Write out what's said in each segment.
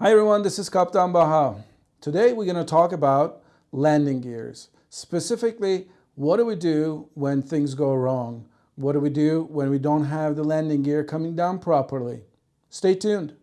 Hi everyone, this is Kaptan Baha. Today we're going to talk about landing gears. Specifically, what do we do when things go wrong? What do we do when we don't have the landing gear coming down properly? Stay tuned.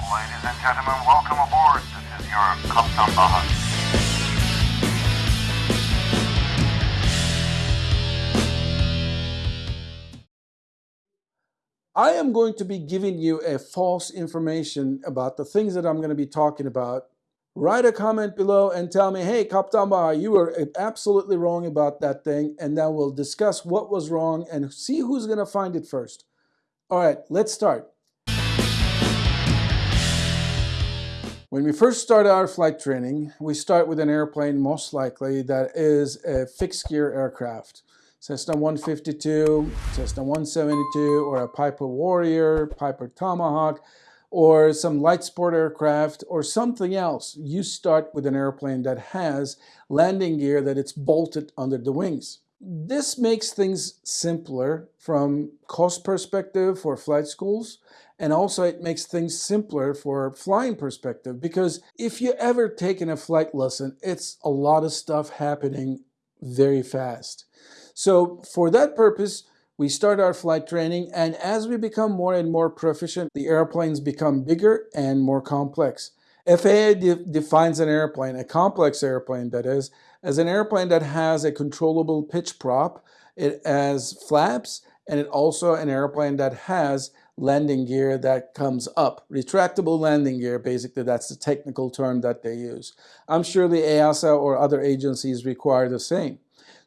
Ladies and gentlemen, welcome aboard. This is your Kaptan Baha. I am going to be giving you a false information about the things that I'm going to be talking about. Write a comment below and tell me, hey, Kaptan you were absolutely wrong about that thing. And then we'll discuss what was wrong and see who's going to find it first. All right, let's start. When we first start our flight training, we start with an airplane most likely that is a fixed gear aircraft. Cessna 152, Cessna 172, or a Piper Warrior, Piper Tomahawk, or some light sport aircraft, or something else. You start with an airplane that has landing gear that it's bolted under the wings. This makes things simpler from cost perspective for flight schools and also it makes things simpler for flying perspective because if you ever taken a flight lesson it's a lot of stuff happening very fast so for that purpose, we start our flight training and as we become more and more proficient, the airplanes become bigger and more complex. FAA de defines an airplane, a complex airplane that is, as an airplane that has a controllable pitch prop, it has flaps, and it also an airplane that has landing gear that comes up. Retractable landing gear, basically that's the technical term that they use. I'm sure the EASA or other agencies require the same.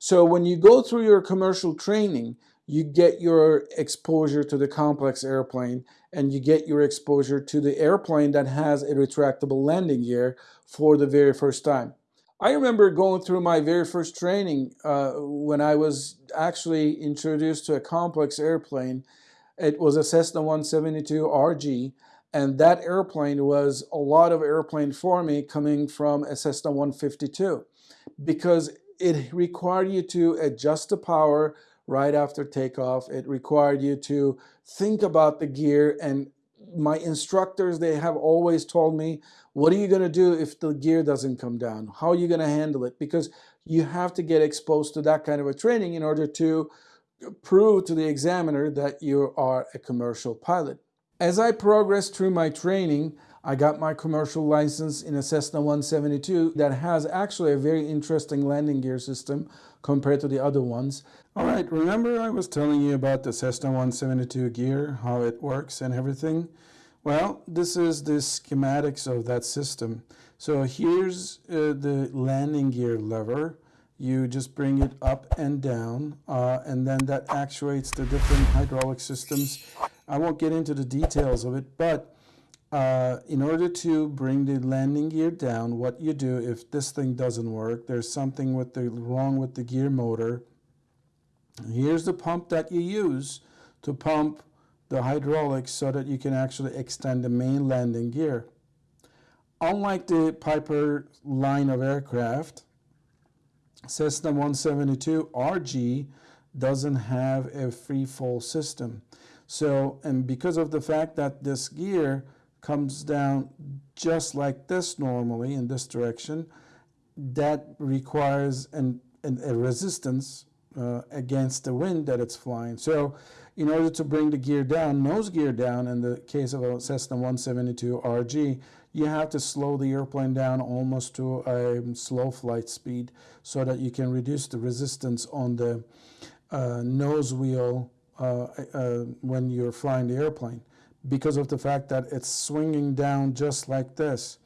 So when you go through your commercial training, you get your exposure to the complex airplane and you get your exposure to the airplane that has a retractable landing gear for the very first time. I remember going through my very first training uh, when I was actually introduced to a complex airplane. It was a Cessna 172 RG and that airplane was a lot of airplane for me coming from a Cessna 152 because it required you to adjust the power right after takeoff. It required you to think about the gear and my instructors, they have always told me, what are you going to do if the gear doesn't come down? How are you going to handle it? Because you have to get exposed to that kind of a training in order to prove to the examiner that you are a commercial pilot. As I progressed through my training, I got my commercial license in a Cessna 172 that has actually a very interesting landing gear system compared to the other ones. All right, remember I was telling you about the Cessna 172 gear, how it works and everything? Well, this is the schematics of that system. So here's uh, the landing gear lever. You just bring it up and down, uh, and then that actuates the different hydraulic systems. I won't get into the details of it, but uh, in order to bring the landing gear down, what you do if this thing doesn't work, there's something with the, wrong with the gear motor. Here's the pump that you use to pump the hydraulics so that you can actually extend the main landing gear. Unlike the Piper line of aircraft, Cessna 172 RG doesn't have a free fall system. So, and because of the fact that this gear comes down just like this normally in this direction, that requires an, an a resistance uh, against the wind that it's flying. So in order to bring the gear down, nose gear down, in the case of a Cessna 172 RG, you have to slow the airplane down almost to a slow flight speed so that you can reduce the resistance on the uh, nose wheel uh, uh when you're flying the airplane because of the fact that it's swinging down just like this.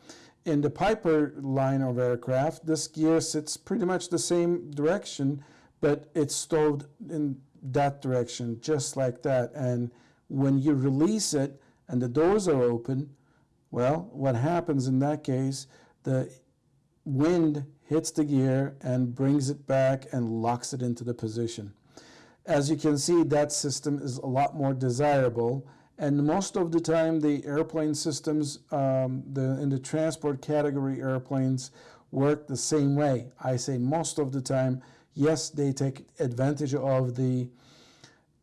In the Piper line of aircraft, this gear sits pretty much the same direction, but it's stowed in that direction, just like that. And when you release it and the doors are open, well, what happens in that case, the wind hits the gear and brings it back and locks it into the position. As you can see, that system is a lot more desirable and most of the time, the airplane systems um, the, in the transport category airplanes work the same way. I say most of the time, yes, they take advantage of the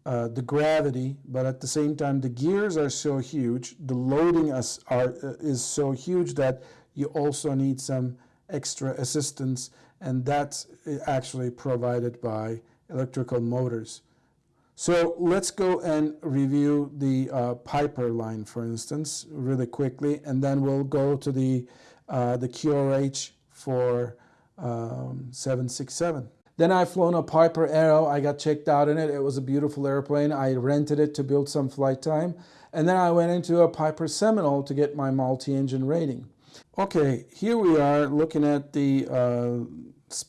uh, the gravity, but at the same time, the gears are so huge, the loading is, are, uh, is so huge that you also need some extra assistance, and that's uh, actually provided by electrical motors. So let's go and review the uh, Piper line, for instance, really quickly, and then we'll go to the, uh, the QRH for um, 767. Then I flown a Piper Arrow. I got checked out in it. It was a beautiful airplane. I rented it to build some flight time. And then I went into a Piper Seminole to get my multi-engine rating. Okay, here we are looking at the uh,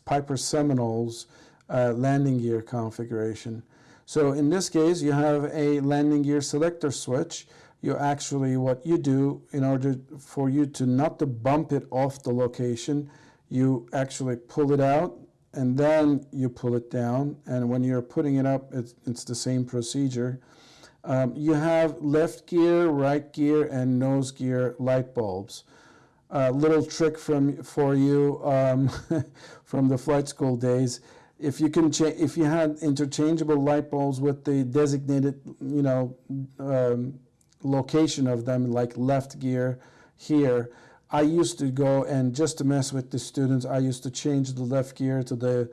Piper Seminole's uh, landing gear configuration. So in this case, you have a landing gear selector switch. You actually, what you do in order for you to not to bump it off the location, you actually pull it out and then you pull it down. And when you're putting it up, it's, it's the same procedure. Um, you have left gear, right gear, and nose gear light bulbs. A little trick from for you um, from the flight school days. If you can, if you had interchangeable light bulbs with the designated, you know, um, location of them, like left gear here, I used to go and just to mess with the students, I used to change the left gear to the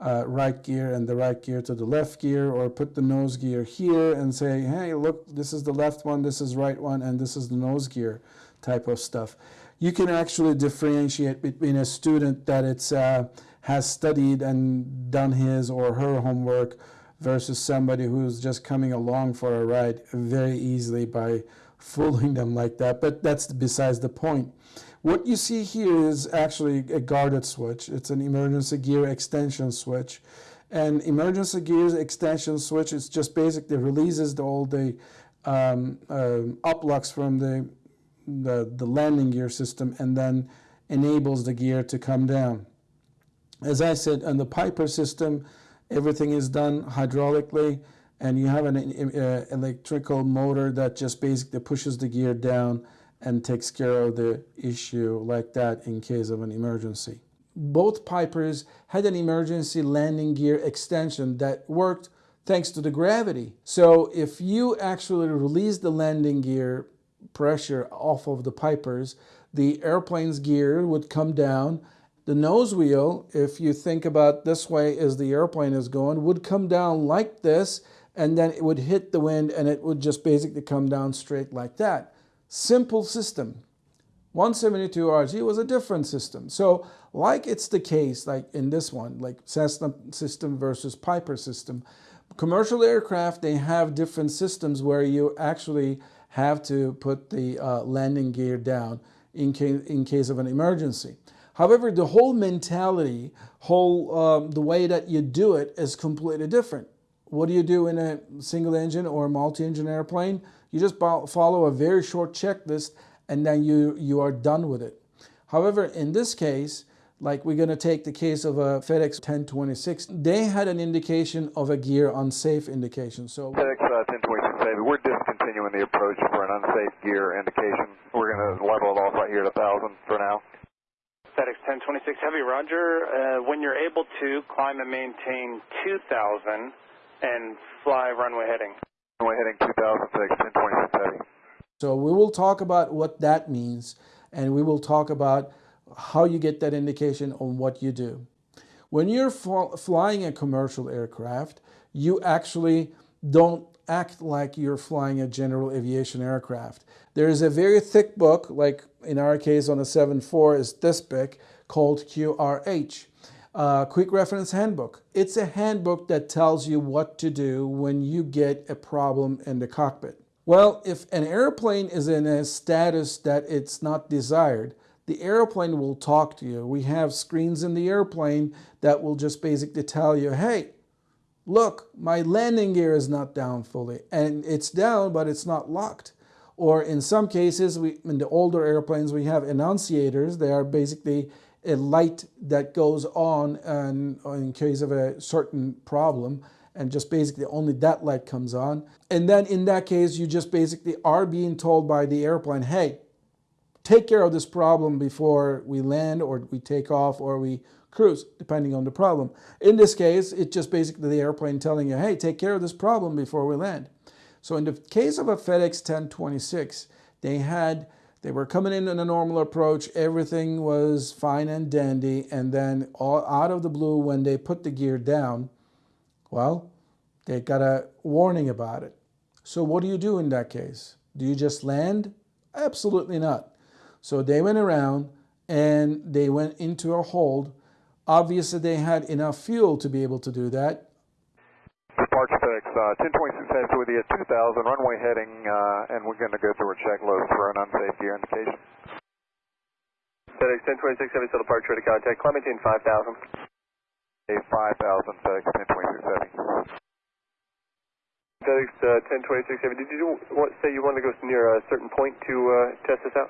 uh, right gear and the right gear to the left gear or put the nose gear here and say, hey, look, this is the left one, this is right one, and this is the nose gear type of stuff. You can actually differentiate between a student that it's, uh, has studied and done his or her homework versus somebody who's just coming along for a ride very easily by fooling them like that. But that's besides the point. What you see here is actually a guarded switch. It's an emergency gear extension switch. And emergency gear extension switch is just basically releases the, all the um, uh, uplocks from the, the, the landing gear system and then enables the gear to come down. As I said, on the Piper system, everything is done hydraulically and you have an uh, electrical motor that just basically pushes the gear down and takes care of the issue like that in case of an emergency. Both Pipers had an emergency landing gear extension that worked thanks to the gravity. So if you actually release the landing gear pressure off of the Pipers, the airplane's gear would come down. The nose wheel, if you think about this way as the airplane is going, would come down like this, and then it would hit the wind and it would just basically come down straight like that. Simple system. 172RG was a different system. So like it's the case, like in this one, like Cessna system versus Piper system, commercial aircraft, they have different systems where you actually have to put the uh, landing gear down in in case of an emergency. However, the whole mentality, whole um, the way that you do it is completely different. What do you do in a single engine or multi-engine airplane? You just follow a very short checklist and then you, you are done with it. However, in this case, like we're going to take the case of a FedEx 1026, they had an indication of a gear unsafe indication. So FedEx uh, 1026 Heavy, we're discontinuing the approach for an unsafe gear indication. We're going to level it off right here at 1,000 for now. FedEx 1026 Heavy, Roger. Uh, when you're able to climb and maintain 2,000 and fly runway heading. Runway heading 2006, 1026 Heavy. So we will talk about what that means and we will talk about how you get that indication on what you do. When you're flying a commercial aircraft, you actually don't act like you're flying a general aviation aircraft. There is a very thick book, like in our case on a 7.4 is this big, called QRH. Uh, Quick Reference Handbook. It's a handbook that tells you what to do when you get a problem in the cockpit. Well, if an airplane is in a status that it's not desired, the airplane will talk to you. We have screens in the airplane that will just basically tell you, hey, look, my landing gear is not down fully. And it's down, but it's not locked. Or in some cases, we, in the older airplanes, we have annunciators. They are basically a light that goes on and, in case of a certain problem and just basically only that light comes on. And then in that case, you just basically are being told by the airplane, hey, take care of this problem before we land or we take off or we cruise, depending on the problem. In this case, it's just basically the airplane telling you, hey, take care of this problem before we land. So in the case of a FedEx 1026, they had they were coming in on a normal approach. Everything was fine and dandy. And then all out of the blue, when they put the gear down, well, they got a warning about it. So what do you do in that case? Do you just land? Absolutely not. So they went around and they went into a hold. Obviously, they had enough fuel to be able to do that. Departure FedEx uh, 1026 has with you at 2000, runway heading, uh, and we're going to go through a checklist for an unsafe gear indication. FedEx 1026 Heavy, still departure ready to contact. Clementine 5000. A 5000 FedEx 1026 Heavy. FedEx uh, 1026 Heavy, did you want, say you wanted to go near a certain point to uh, test this out?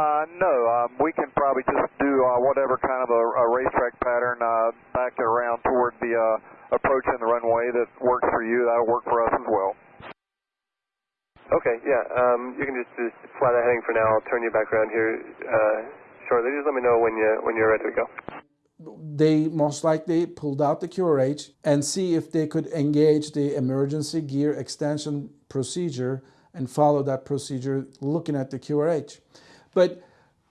Uh, no, um, we can probably just do uh, whatever kind of a, a racetrack pattern, uh, back it around toward the uh, approach in the runway that works for you. That'll work for us as well. Okay, yeah, um, you can just, just fly that heading for now. I'll turn you back around here uh, shortly. Just let me know when, you, when you're ready to go. They most likely pulled out the QRH and see if they could engage the emergency gear extension procedure and follow that procedure looking at the QRH. But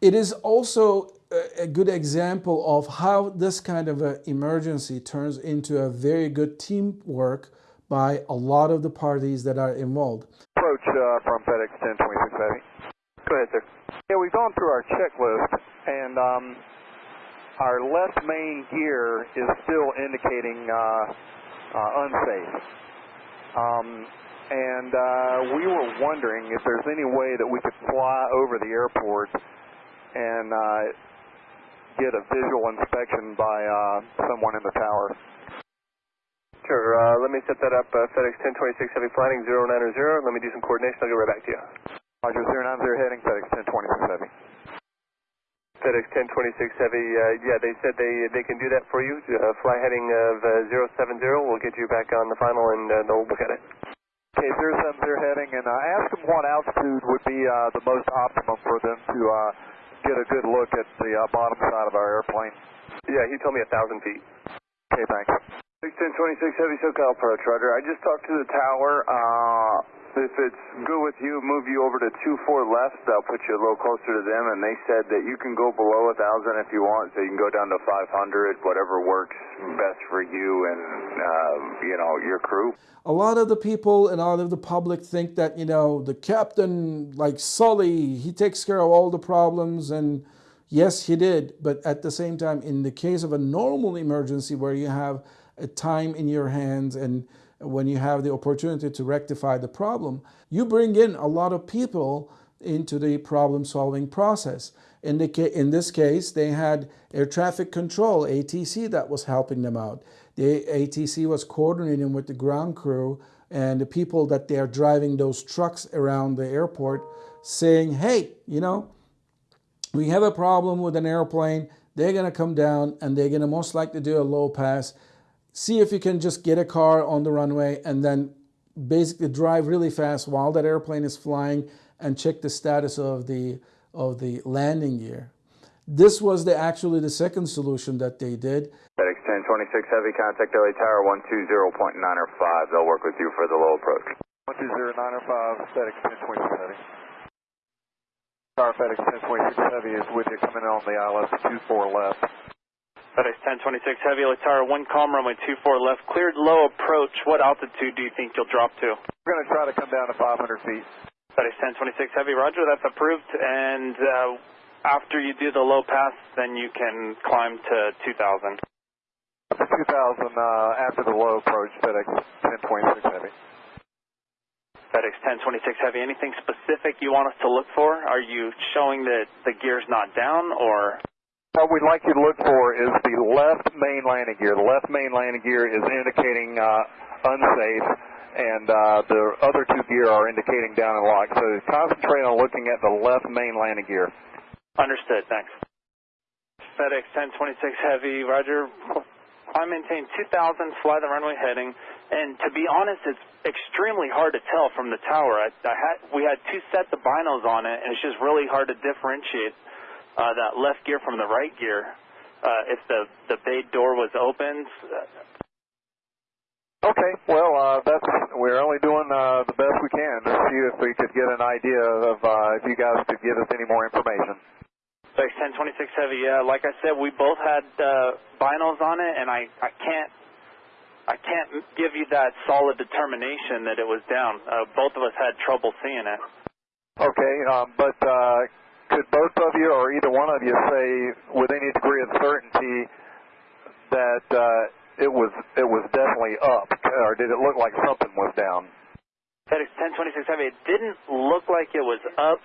it is also a good example of how this kind of an emergency turns into a very good teamwork by a lot of the parties that are involved. Approach uh, from FedEx 1026 Heavy. Go ahead, sir. Yeah, we've gone through our checklist, and um, our left main gear is still indicating uh, uh, unsafe. Um, and uh, we were wondering if there's any way that we could fly over the airport and uh, get a visual inspection by uh, someone in the tower. Sure, uh, let me set that up. Uh, FedEx 1026 Heavy Flying 090. Let me do some coordination. I'll get right back to you. Roger, 090 heading, FedEx 1026 Heavy. FedEx 1026 Heavy, uh, yeah, they said they they can do that for you. Uh, fly heading of uh, 070. We'll get you back on the final and uh, they'll look at it. Okay, 070 heading, and uh, ask them what altitude would be uh, the most optimum for them to uh, get a good look at the uh, bottom side of our airplane. Yeah, he told me a thousand feet. Okay, thanks. 1026 Heavy SoCal approach, Roger. I just talked to the tower. Uh, if it's good with you, move you over to 2-4 left. They'll put you a little closer to them, and they said that you can go below a 1,000 if you want, so you can go down to 500, whatever works best for you and, uh, you know, your crew. A lot of the people and a lot of the public think that, you know, the captain, like Sully, he takes care of all the problems, and yes, he did. But at the same time, in the case of a normal emergency where you have a time in your hands and when you have the opportunity to rectify the problem, you bring in a lot of people into the problem solving process. In, the, in this case, they had air traffic control, ATC, that was helping them out. The ATC was coordinating with the ground crew and the people that they are driving those trucks around the airport saying, hey, you know, we have a problem with an airplane. They're going to come down and they're going to most likely do a low pass see if you can just get a car on the runway and then basically drive really fast while that airplane is flying and check the status of the of the landing gear. This was the actually the second solution that they did. FedEx 1026 Heavy, contact LA Tower 120.905. They'll work with you for the low approach. 120.905, FedEx 1026 Heavy. Tower FedEx 1026 Heavy is with you coming on the ILS 24 left. FedEx 1026 Heavy, Latara 1 calm, runway 24 left, cleared low approach. What altitude do you think you'll drop to? We're going to try to come down to 500 feet. FedEx 1026 Heavy, roger, that's approved. And uh, after you do the low pass, then you can climb to 2000. 2000 uh, after the low approach, FedEx 1026 Heavy. FedEx 1026 Heavy, anything specific you want us to look for? Are you showing that the gear's not down or? What we'd like you to look for is the left main landing gear. The left main landing gear is indicating uh, unsafe, and uh, the other two gear are indicating down and locked. So concentrate on looking at the left main landing gear. Understood, thanks. FedEx 1026 Heavy, Roger. I maintain 2000, fly the runway heading. And to be honest, it's extremely hard to tell from the tower. I, I had, we had two sets of binos on it, and it's just really hard to differentiate uh, that left gear from the right gear. uh, if the the bay door was open. Okay, well, uh, that's we're only doing uh, the best we can to see if we could get an idea of uh, if you guys could give us any more information. FedEx 1026 Heavy, yeah, like I said, we both had uh, binos on it, and I, I can't I can't give you that solid determination that it was down. Uh, both of us had trouble seeing it. Okay, um, but uh, could both of you or either one of you say with any degree of certainty that uh, it was it was definitely up, or did it look like something was down? FedEx 1026 Heavy, it didn't look like it was up.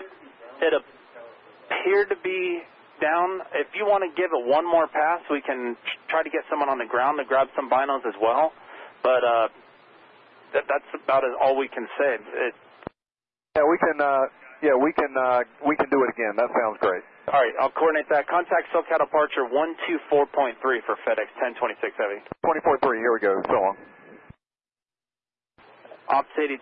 It appeared to be down. If you want to give it one more pass, we can try to get someone on the ground to grab some binos as well. But uh, that, that's about all we can say. It, yeah, we can. Uh, yeah, we can. Uh, we can do it again. That sounds great. All right, I'll coordinate that. Contact SoCal departure 124.3 for FedEx 1026 Heavy. 24.3. Here we go. So long. Ops 82.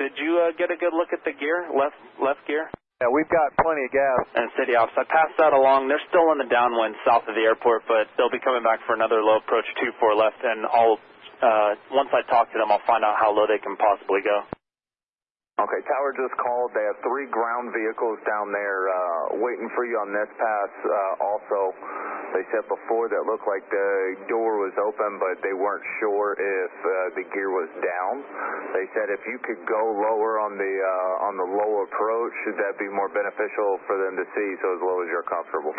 Did you uh, get a good look at the gear? Left left gear? Yeah, we've got plenty of gas. And City Ops, I passed that along. They're still in the downwind south of the airport, but they'll be coming back for another low approach 2-4 left, and I'll, uh, once I talk to them, I'll find out how low they can possibly go. Okay, Tower just called. They have three ground vehicles down there uh, waiting for you on this pass. Uh, also, they said before that looked like the door was open, but they weren't sure if uh, the gear was down. They said if you could go lower on the uh, on the low approach, should that be more beneficial for them to see? So as low as you're comfortable.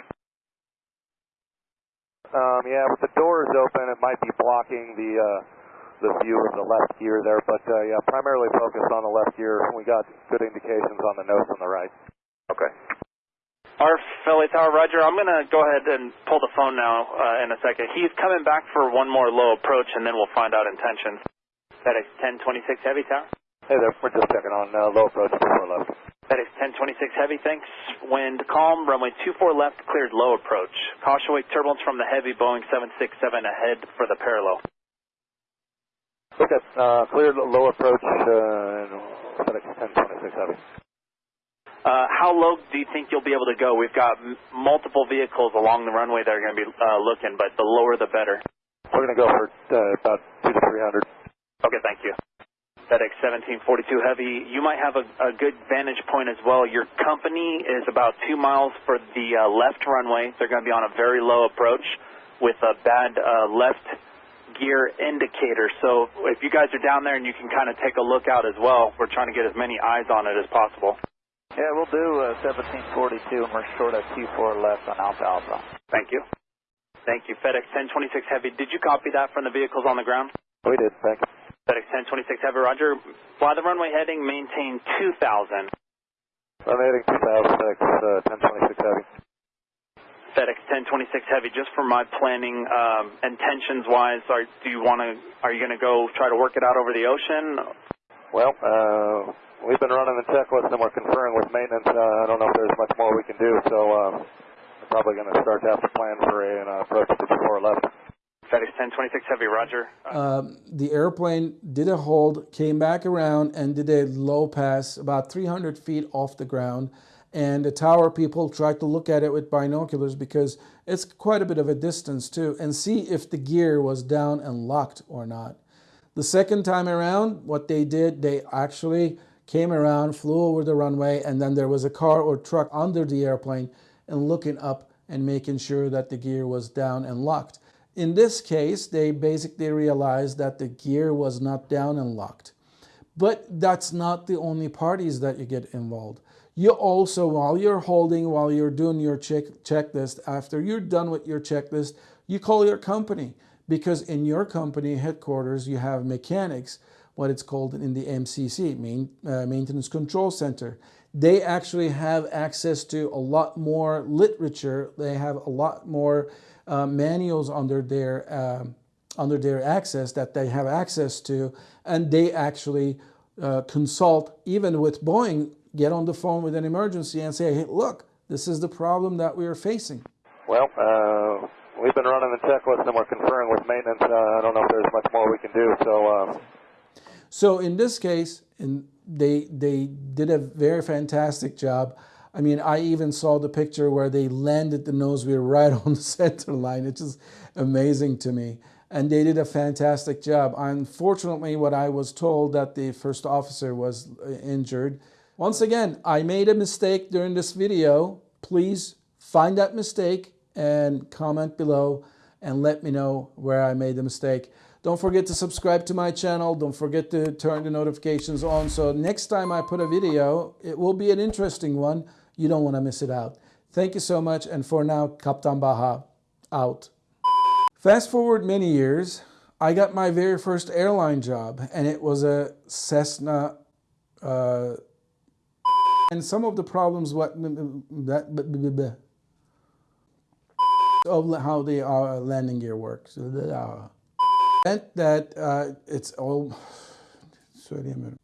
Um, yeah, with the doors open, it might be blocking the. Uh the view of the left gear there, but uh, yeah, primarily focused on the left gear. We got good indications on the nose on the right. Okay. Our Philly Tower, Roger, I'm going to go ahead and pull the phone now uh, in a second. He's coming back for one more low approach, and then we'll find out intentions. FedEx 1026 Heavy Tower. Hey there, we're just checking on uh, low approach before left. FedEx 1026 Heavy, thanks. Wind calm, runway 24 left, cleared low approach. Caution wake turbulence from the heavy Boeing 767 ahead for the parallel. Okay, uh, cleared low approach, uh, FedEx 1026 Heavy. Uh, how low do you think you'll be able to go? We've got multiple vehicles along the runway that are going to be uh, looking, but the lower the better. We're going to go for uh, about 2 to 300. Okay, thank you. FedEx 1742 Heavy, you might have a, a, good vantage point as well. Your company is about two miles for the uh, left runway. They're going to be on a very low approach with a bad uh, left gear indicator. So if you guys are down there and you can kind of take a look out as well, we're trying to get as many eyes on it as possible. Yeah, we'll do uh, 1742 and we're short of Q4 left on Alpha Alpha. Thank you. Thank you. FedEx 1026 Heavy, did you copy that from the vehicles on the ground? We did, thank you. FedEx 1026 Heavy, Roger. Fly the runway heading, maintain 2000. Runway heading 2000, FedEx uh, 1026 Heavy. FedEx 1026 Heavy, just for my planning um, intentions wise, are, do you want to, are you going to go try to work it out over the ocean? Well, uh, we've been running the checklist and we're conferring with maintenance. Uh, I don't know if there's much more we can do, so uh, we're probably going to start to have to plan for a, an approach before 11. FedEx 1026 Heavy, Roger. Um, the airplane did a hold, came back around, and did a low pass about 300 feet off the ground and the tower people tried to look at it with binoculars because it's quite a bit of a distance too and see if the gear was down and locked or not. The second time around, what they did, they actually came around, flew over the runway, and then there was a car or truck under the airplane and looking up and making sure that the gear was down and locked. In this case, they basically realized that the gear was not down and locked. But that's not the only parties that you get involved. You also, while you're holding, while you're doing your check checklist, after you're done with your checklist, you call your company because in your company headquarters, you have mechanics, what it's called in the MCC, main, uh, Maintenance Control Center. They actually have access to a lot more literature. They have a lot more uh, manuals under their um, under their access that they have access to, and they actually uh, consult even with Boeing get on the phone with an emergency and say, hey, look, this is the problem that we are facing? Well, uh, we've been running the checklist and we're conferring with maintenance. Uh, I don't know if there's much more we can do. So, uh... so in this case, in, they they did a very fantastic job. I mean, I even saw the picture where they landed the nose wheel right on the center line. It's just amazing to me. And they did a fantastic job. Unfortunately, what I was told that the first officer was uh, injured. Once again, I made a mistake during this video. Please find that mistake and comment below and let me know where I made the mistake. Don't forget to subscribe to my channel. Don't forget to turn the notifications on. So next time I put a video, it will be an interesting one. You don't want to miss it out. Thank you so much. And for now, Kaptan Baha out. Fast forward many years, I got my very first airline job and it was a Cessna uh, and some of the problems what that of how the uh, landing gear works. Uh, that that uh, it's all söyleyemiyorum.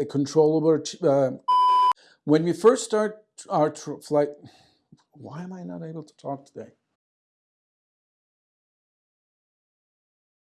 A controllable. Uh, when we first start our flight, why am I not able to talk today?